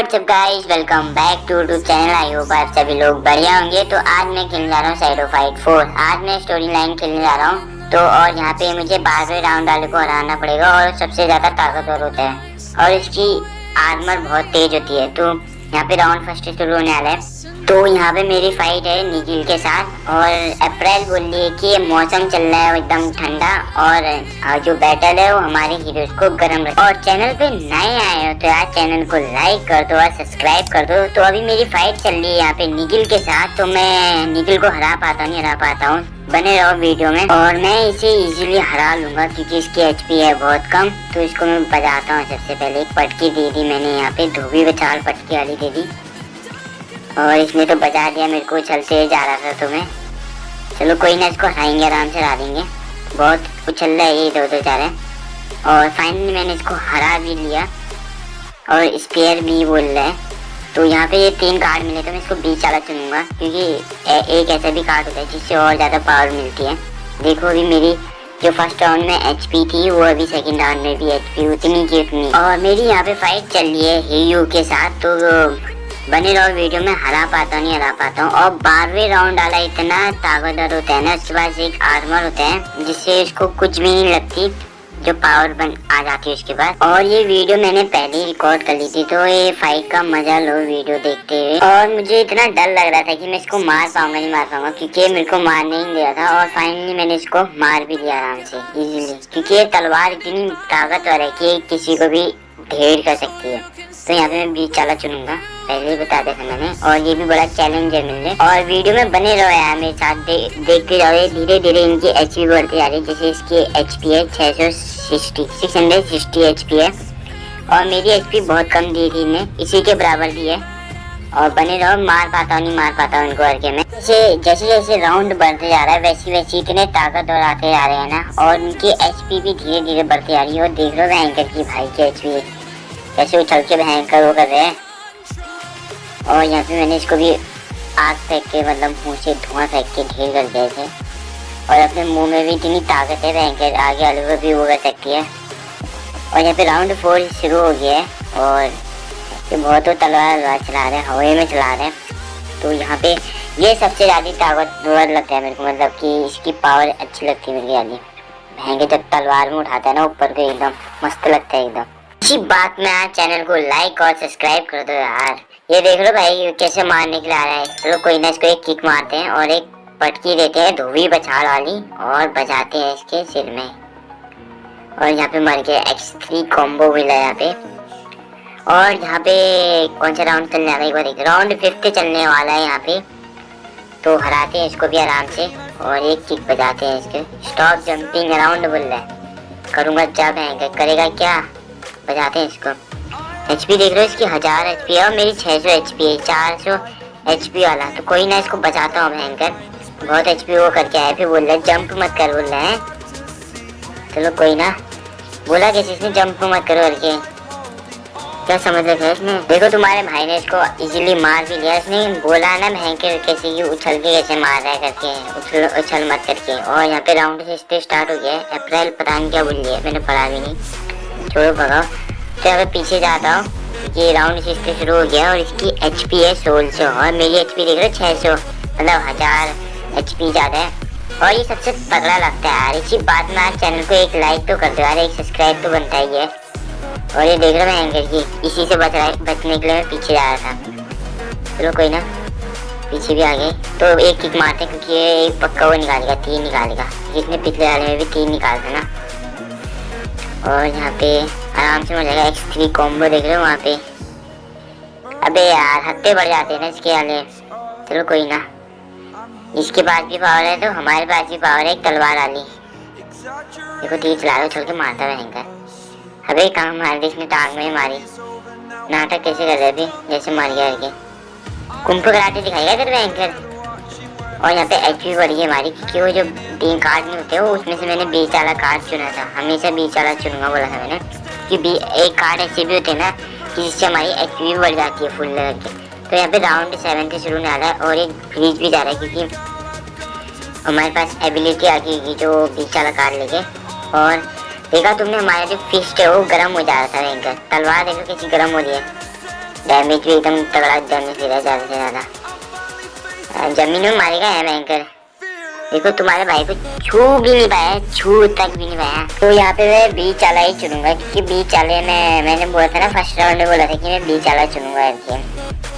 What's up guys welcome back to YouTube channel I hope आप सभी लोग बढ़िया होंगे। तो आज मैं खेलने जा रहा हूँ साइडो फाइट फोर आज मैं स्टोरी लाइन खेलने जा रहा हूँ। तो और यहाँ पे मुझे बारहवें राउंड वाले को हराना पड़ेगा और सबसे ज़्यादा ताकतवर होता है। और इसकी आर्मर बहुत तेज होती है। तो यहाँ पे राउंड फ़र्स्ट शुरू होने वाला है। तो यहाँ पे मेरी फाइट है निखिल के साथ और अप्रैल बोल रही है कि मौसम चल रहा है एकदम ठंडा और जो बैटल है वो हमारे हीरोज को गर्म रखे और चैनल पे नए आए हो तो यार चैनल को लाइक कर दो और सब्सक्राइब कर दो। तो अभी मेरी फाइट चल रही है यहाँ पे निखिल के साथ तो मैं निखिल को हरा पाता नहीं, हरा पाता हूँ। बने रहो वीडियो में और मैं इसे इजीली हरा लूँगा क्योंकि इसकी एचपी है बहुत कम। तो इसको मैं बजाता हूँ सबसे पहले। एक पटकी दे दी मैंने यहाँ पे, धोबी बचाल पटकी वाली दे दी। और इसने तो बचा दिया मेरे को चलते जा रहा था तुम्हें। चलो कोई ना इसको हराएँगे आराम से हरा देंगे। बहुत उछल रहा है ये इधर उधर जा रहे और फाइनली मैंने इसको हरा भी लिया। और स्पेयर भी बोल रहा है। तो यहाँ पे ये तीन कार्ड मिले तो मैं इसको बीच वाला चुनूँगा क्योंकि ए, एक ऐसा भी कार्ड होता है जिससे और ज़्यादा पावर मिलती है। देखो अभी मेरी जो फ़र्स्ट राउंड में एचपी थी वो अभी सेकंड राउंड में भी एचपी उतनी की उतनी। और मेरी यहाँ पे फाइट चल रही है हे के साथ तो बने रहो वीडियो में, हरा पाता हूँ नहीं, हरा पाता हूँ। और बारहवें राउंड वाला इतना ताकतवर होता है ना उसके पास एक आर्मर होता है, जिससे उसको कुछ भी नहीं लगती, जो पावर बन, आ जाती है उसके बाद और ये वीडियो मैंने पहले ही रिकॉर्ड कर ली थी तो ये फाइट का मज़ा लो वीडियो देखते हुए। और मुझे इतना डर लग रहा था कि मैं इसको मार पाऊँगा, नहीं मार पाऊँगा, क्योंकि मेरे को मारने ही दिया था, और फाइनली मैंने इसको मार भी दिया आराम से इजीली क्योंकि ये तलवार इतनी ताकतवर है कि किसी को भी ढेर कर सकती है। तो यहाँ पे मैं बीच चाला चुनूँगा। पहले बता दिया था मैंने और ये भी बड़ा चैलेंज है मेरे और वीडियो में बने रहो यार मेरे साथ दे, देखते रहो धीरे धीरे इनकी एच पी बढ़ती जा रही है जैसे इसकी एच पी है छः सौ sixty six hundred sixty H P है। और मेरी एच पी बहुत कम दी थी इन्हें इसी के बराबर दी है। और बने रहो मार पाता हूँ नहीं मार पाता हूँ इनको करके मैं। जैसे जैसे जैसे राउंड बढ़ते जा रहा है वैसे वैसे इतने ताकतवर आते जा रहे हैं ना और उनकी एच भी धीरे धीरे बढ़ती जा रही है। और देख लो भयंकर की भाई की एच पी कैसे उछल के भयंकर वो कर रहे हैं। और यहाँ पे मैंने इसको भी आग फेंक के मतलब मुँह से धुआँ फेंक के ढेर कर दिया थे और अपने मुँह में भी इतनी ताकत है भयंकर आगे वाले को भी वो कर सकती है। और यहाँ पे राउंड फोर शुरू हो गया है और ये बहुत तो तलवार चला रहे हैं हवा में चला रहे हैं। तो यहाँ पे ये सबसे ज़्यादा ताकतवर लगता है मेरे को मतलब कि इसकी पावर अच्छी लगती है मेरी ज़्यादा भयंकर जब तलवार में उठाता है ना, ऊपर को एकदम मस्त लगता है एकदम। अच्छी बात में आज चैनल को लाइक और सब्सक्राइब कर दो यार। ये देख लो भाई कैसे मारने के लिए आ रहा है। चलो कोई ना इसको एक किक मारते हैं और एक पटकी देते हैं धोबी बछाड़ वाली और बजाते हैं इसके सिर में। और यहाँ पे मर गया एक्स थ्री कॉम्बो मिला यहाँ पे। और यहाँ पे कौन सा राउंड चलने वाला है? एक बार एक राउंड फिफ्थ चलने वाला है यहाँ पे। तो हराते हैं इसको भी आराम से और एक किक बजाते हैं इसके। स्टॉप जंपिंग अराउंड बोल रहा करूँगा जब है करेगा क्या? बजाते हैं इसको। एच पी देख रहे हो इसकी हज़ार एच पी है और मेरी छः सौ एच पी है, चार सौ एच पी वाला। तो कोई ना इसको बचाता हूँ भयंकर। बहुत एच पी वो करके आया फिर बोल रहे जंप मत कर, बोल रहे हैं। चलो कोई ना। बोला कैसे इसने, जंप मत करो, करके। क्या समझ रहे थे इसने? देखो तुम्हारे भाई ने इसको इजीली मार भी लिया। इसने बोला ना भयंकर कैसे कि उछल के कैसे मार रहा है करके। उछल उछल मत करके। और यहाँ पे राउंड से स्टार्ट हो गया है। अप्रैल पता नहीं क्या बोल लिया मैंने पढ़ा भी नहीं। छोड़ो भगाओ तो अगर पीछे जाता हूँ, ये राउंड इससे शुरू हो गया और इसकी एच पी है सोलह सौ और मेरी एच पी देख रहे हो छः सौ मतलब हज़ार एच पी ज़्यादा है। और ये सबसे तगड़ा लगता है यार, इसी बात में आज चैनल को एक लाइक तो कर दो यार, एक सब्सक्राइब तो बनता ही है। और ये देख रहे मैं एंकर की, इसी से बच रहा बचने के लिए मैं पीछे जा रहा था। चलो कोई ना, पीछे भी आ गए। तो एक किक मारते हैं, क्योंकि ये पक्का वो निकालेगा तीन निकालेगा जिसने पिछले वाले में भी तीन निकालते ना। और यहाँ पे आराम से मिल जाएगा। एक्स थ्री कॉम्बो देख रहे हो वहाँ पे। अबे यार, हत्ते बढ़ जाते हैं ना इसके वाले। चलो कोई ना। इसके पास भी पावर है तो हमारे पास भी पावर है, एक तलवार वाली। देखो तीर चला रहे चल के मारता रहेगा। अबे, कहाँ मार दी इसने? टांग में मारी। नाटक कैसे कर रहे थे जैसे मार गया कुंभ कराटे दिखाएगा तेरे भयंकर और यहाँ पे एच पी बढ़ी है हमारी, क्योंकि वो जो तीन कार्ड नहीं होते वो उसमें से मैंने बीच वाला कार्ड चुना था। हमेशा बीच वाला चुनूँगा बोला था मैंने, कि बी एक कार्ड ऐसे भी होते हैं ना, कि जिससे हमारी एच भी बढ़ जाती है फुल लगा के। तो यहाँ पे राउंड सेवन से शुरू होने वाला है और एक फ्रीज भी जा रहा है, क्योंकि हमारे पास एबिलिटी आ गई जो बीच वाला कार्ड लेके। और देखा तुमने, हमारा जो फिस्ट है, वो गर्म हो जा रहा था भयंकर। तलवार देखो कैसी गर्म हो रही है। डैमेज भी एकदम तगड़ा डैमेज दे रहा है ज़्यादा से ज़्यादा। ज़मीन मारेगा है भयंकर। देखो, तुम्हारे भाई को छू भी नहीं पाया, छू तक भी नहीं पाया। तो यहाँ पे मैं बी चाला ही चुनूँगा, क्योंकि बी चाले में, मैंने बोला था ना, फ़र्स्ट राउंड में बोला था कि मैं बी चाला चुनूँगा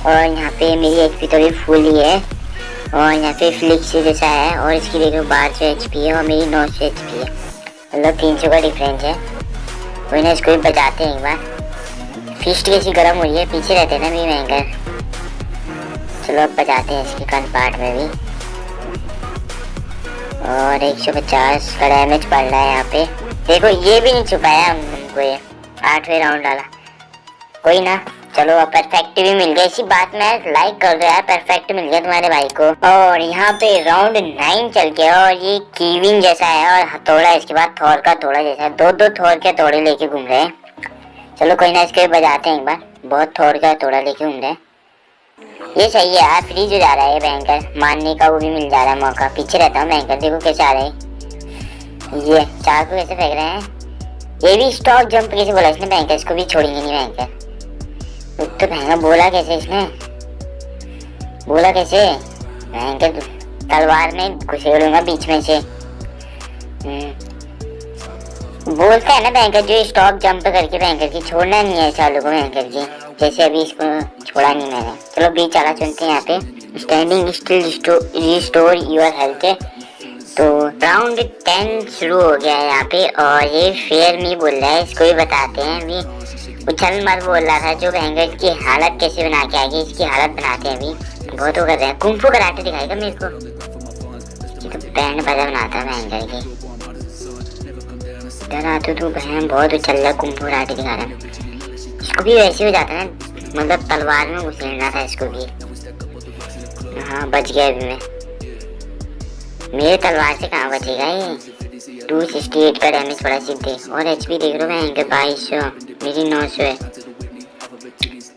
और यहाँ पे मेरी एच तो भी फुल ही है। और यहाँ पे फ्लिक्स जैसा है, और इसकी देखो बारह सौ एच है, और मेरी नौ सौ एच है। मतलब तीन सौ का डिफरेंस है। कोई ना इसको भी बचाते हैं एक बार। फिस्ट कैसी गर्म हो रही है, पीछे रहते हैं ना मेरी भयंकर। अब बचाते हैं इसकी कन पार्ट में भी। और 150 का डैमेज पड़ रहा है यहाँ पे। देखो, ये भी नहीं छुपाया हमको ये। आठवें राउंड डाला कोई ना, चलो, अब परफेक्ट भी मिल गया। इसी बात में लाइक कर दो यार परफेक्ट मिल गया तुम्हारे भाई को। और यहाँ पे राउंड नाइन चल गया और ये कीविंग जैसा है और हथौड़ा इसके बाद थोर का थोड़ा जैसा है। दो दो थोर के थोड़े लेके घूम रहे हैं। चलो, कोई ना, इसके बजाते हैं एक बार। बहुत थोड़ का थोड़ा लेके घूम रहे हैं। ये सही है फ्रीज हो जा रहा है बैंकर मारने का वो भी मिल जा रहा है मौका। पीछे रहता हूँ बैंकर देखो कैसे आ रहे ये चार को कैसे फेंक रहे हैं? ये भी स्टॉक जंप कैसे बोला इसने बैंकर इसको भी छोड़ेंगे नहीं बैंकर तो भैंगा बोला कैसे इसने? बोला कैसे? बैंकर तलवार में घुसेड़ूँगा बीच में से। हम्म। बोलता है ना बैंकर जो स्टॉक जंप करके बैंकर की, छोड़ना नहीं है चालू को बैंकर की। जैसे अभी इसको छोड़ा नहीं मैंने। चलो बी चाला चुनते हैं यहाँ पे। Standing still restore your health तो राउंड टेन शुरू हो गया है यहाँ पे और ये फेयर मी बोल रहा है, इसको भी बताते हैं अभी। उछल मर बोल रहा था जो भयंकर की हालत कैसे बना के आएगी, इसकी हालत बनाते हैं अभी। बहुत वो कर रहे हैं। कुंफू कराटे दिखाएगा मेरे को? तो बैंड बजा बनाता है भयंकर की। इधर आते तो बहन, बहुत उछल रहा कुंफू कराटे दिखा रहा है। इसको भी वैसे हो जाता है मतलब तलवार में घुसेड़ना था इसको भी। हाँ बच गया अभी मैं। मेरे तलवार से कहाँ बचेगा ये? टू सिक्सटी एट का डैमेज पड़ा सीधे। और एच पी देख लो मैं बाईस सौ। मेरी नौ सौ है।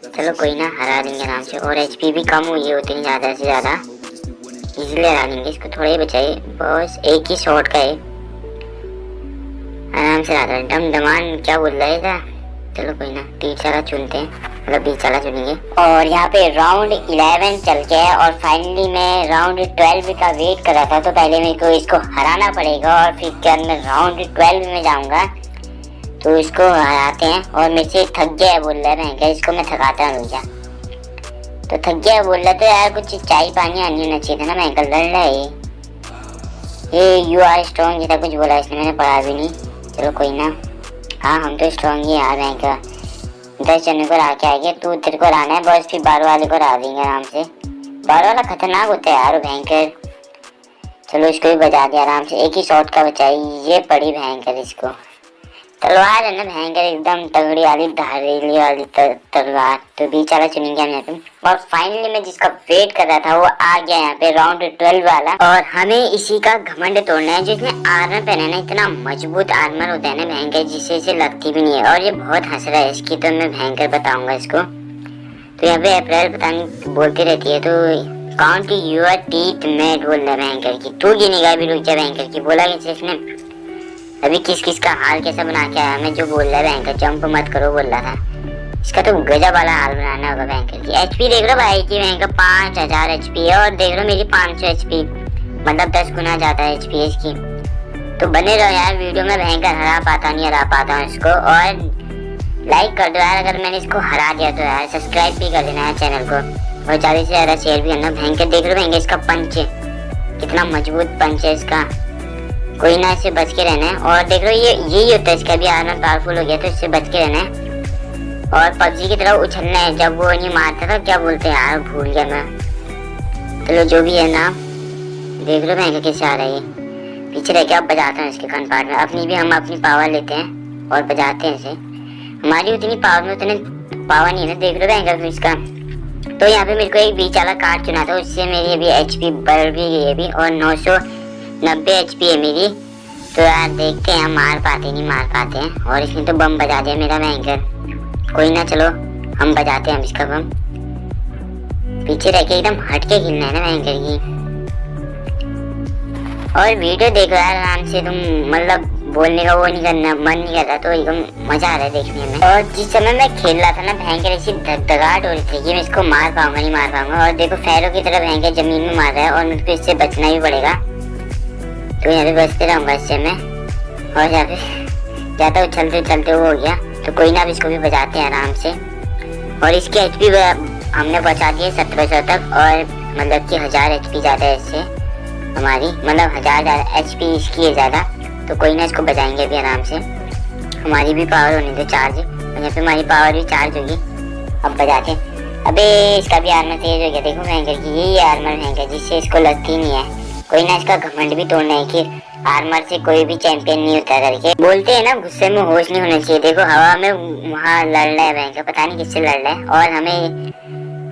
चलो कोई ना, हरा देंगे आराम से। और एच पी भी कम हुई है उतनी ज़्यादा से ज़्यादा। इजीली हरा देंगे। इसको थोड़ा ही बचाइए बस एक ही शॉट का है। आराम से हरा डम दमान क्या बोल रहा है चलो कोई ना, तीन चारा चुनते हैं। मतलब चला चारा चुनेंगे और यहाँ पे राउंड इलेवन चल के है और फाइनली मैं राउंड ट्वेल्व का वेट कर रहा था तो पहले मेरे को इसको हराना पड़ेगा और फिर क्या मैं राउंड ट्वेल्व में जाऊँगा। तो इसको हराते हैं और मेरे से थक गया है बोल रहा है मैं इसको मैं थकाता हूँ भैया। तो थक गया बोल रहा तो यार कुछ चाय पानी आनी होना चाहिए था ना, मैं कल लड़ रहा है ये। यू आर स्ट्रॉन्ग जैसा कुछ बोला इसने, मैंने पढ़ा भी नहीं। चलो कोई ना। हाँ हम तो स्ट्रॉन्ग ही हैं क्या दस जने को के आएँगे तू तेरे को रहना है, बस फिर बारह वाले को रहा देंगे आराम से। बारह वाला खतरनाक होता है यार, भयंकर। चलो इसको भी बजा दिया आराम से, एक ही शॉट का बचाई ये पड़ी भयंकर इसको। तलवार है ना भयंकर, एकदम तगड़ी वाली, धारेली वाली तलवार। तो बीच वाला चुनेंगे हम यहाँ और फाइनली मैं जिसका वेट कर रहा था, वो आ गया यहाँ पे राउंड ट्वेल्व वाला। और हमें इसी का घमंड तोड़ना है, जो इसमें आर्मर पहना ना, इतना मज़बूत आर्मर होता है ना भयंकर जिससे इसे लगती भी नहीं है। और ये बहुत हंस रहा है, इसकी तो मैं भयंकर बताऊँगा इसको। तो यहाँ पे अप्रैल पता नहीं बोलती रहती है तो काउंट यूर टीथ मेट बोल रहा है भयंकर की। तू गिनेगा भी, रुक जा भयंकर की। बोला कैसे इसने अभी किस किस का हाल कैसा बना के आया मैं जो बोल रहा है बैंकर जंप मत करो बोल रहा था इसका तो गजब वाला हाल बनाना होगा बैंकर की। एचपी देख लो भाई की बैंक पाँच हज़ार एच पी है और देख लो मेरी पाँच सौ एच पी मतलब दस गुना ज़्यादा है एच इसकी। तो बने रहो यार, वीडियो में भयंकर हरा पाता नहीं, हरा पाता हूँ इसको। और लाइक कर दो यार, अगर मैंने इसको हरा दिया तो यार सब्सक्राइब भी कर देना है चैनल को। और ज़्यादा से ज़्यादा शेयर भी करना। भयंकर देख लो भयंकर इसका पंच कितना मज़बूत पंच है इसका। कोई ना, इससे बच के रहना है। और देख लो ये, यही होता है, इसका भी आर्मर पावरफुल हो गया तो इससे बच के रहना है। और पबजी की तरह उछलना है, जब वो नहीं मारता था क्या बोलते हैं? यार, भूल गया मैं। चलो, जो भी है ना, देख लो मैं कैसे आ रहा है। पीछे रह के अब बजाता हूँ इसके कान पार्ट में। अपनी भी हम अपनी पावर लेते हैं और बजाते हैं इसे। हमारी उतनी पावर में उतने पावर नहीं है देख लो फिर इसका। तो यहाँ पे मेरे को एक बीच वाला कार्ड चुना था, उससे मेरी अभी एच पी बढ़ भी गई अभी, और नौ सौ नब्बे एच है मेरी। तो यार देखते हैं मार पाते नहीं मार पाते हैं। और इसने तो बम बजा दिया मेरा भयंकर कोई ना, चलो, हम बजाते हैं इसका बम। पीछे रह के एकदम हट के खेलना है ना भयंकर की। और वीडियो देखो यार, आराम से तुम मतलब बोलने का वो नहीं करना, मन नहीं कर रहा तो एकदम मज़ा आ रहा है देखने में। और जिस समय मैं खेल रहा था ना भयंकर ऐसी धगधगाहट हो रही थी कि मैं इसको मार पाऊँगा, नहीं मार पाऊँगा। और देखो फैरों की तरह भयंकर ज़मीन में मार रहा है और मुझको इससे बचना भी पड़ेगा। तो यहाँ पे बचते रहूँगा इससे मैं और यहाँ पे ज़्यादा उछलते उछलते वो हो गया। तो कोई ना अब इसको भी बचाते हैं आराम से। और इसकी एच पी हमने पहुँचा दिए सत्रह सौ तक और मतलब कि हज़ार एच पी ज़्यादा है इससे। हमारी। मतलब हज़ार एच पी इसकी है ज़्यादा। तो कोई ना इसको बचाएँगे अभी आराम से। हमारी भी पावर होनी थी चार्ज और यहाँ पे हमारी पावर भी चार्ज होगी। अब बजाते हैं। अबे, इसका भी आर्मर तेज हो गया। देखो भयंकर की, यही आर्मर भयंकर जिससे इसको लगती नहीं है। कोई ना इसका घमंड भी तोड़ना है कि आर्मर से कोई भी चैंपियन नहीं होता करके। बोलते हैं ना, गुस्से में होश नहीं होना चाहिए। देखो, हवा में वहाँ लड़ रहा है भयंकर, पता नहीं किससे लड़ रहा है। और हमें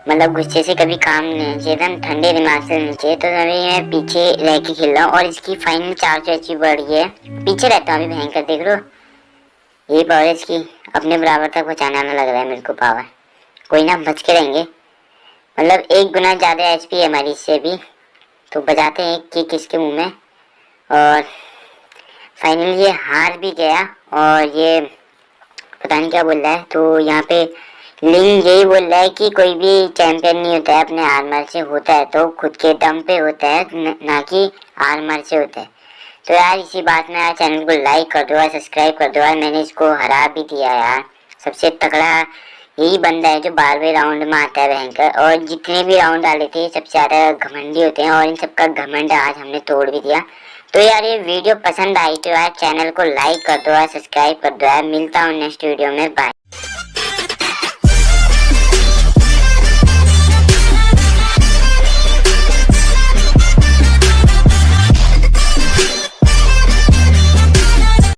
मतलब गुस्से से कभी काम नहीं होना चाहिए हम ठंडे दिमाग से होना चाहिए। तो अभी मैं पीछे रह के खेल रहा हूँ और इसकी फाइनल चार सौ अच्छी बढ़ गई है, पीछे रहता हूँ अभी भयंकर, देख लो। ये पावर इसकी, अपने बराबर तक पहुँचाने पहुँचाना लग रहा है मेरे को पावर कोई ना, बच के रहेंगे। मतलब एक गुना ज़्यादा एचपी है हमारी, इससे भी। तो बजाते हैं कि किसके मुँह में। और फाइनली ये हार भी गया और ये पता नहीं क्या बोल रहा है। तो यहाँ पे लिंग यही बोल रहा है कि कोई भी चैंपियन नहीं होता है, अपने आर्मर से होता है। तो खुद के दम पे होता है, ना कि आर्मर से होता है। तो यार इसी बात में यार चैनल को लाइक कर दो सब्सक्राइब कर दो यार। मैंने इसको हरा भी दिया यार। सबसे तगड़ा यही बंदा है जो बारहवें राउंड में आता है भयंकर। और जितने भी राउंड डाले थे, सबसे ज़्यादा घमंडी होते हैं और इन सबका घमंड आज हमने तोड़ भी दिया। तो यार, ये वीडियो पसंद आई तो यार चैनल को लाइक कर दो यार सब्सक्राइब कर दो यार। मिलता हूँ नेक्स्ट वीडियो में। बाय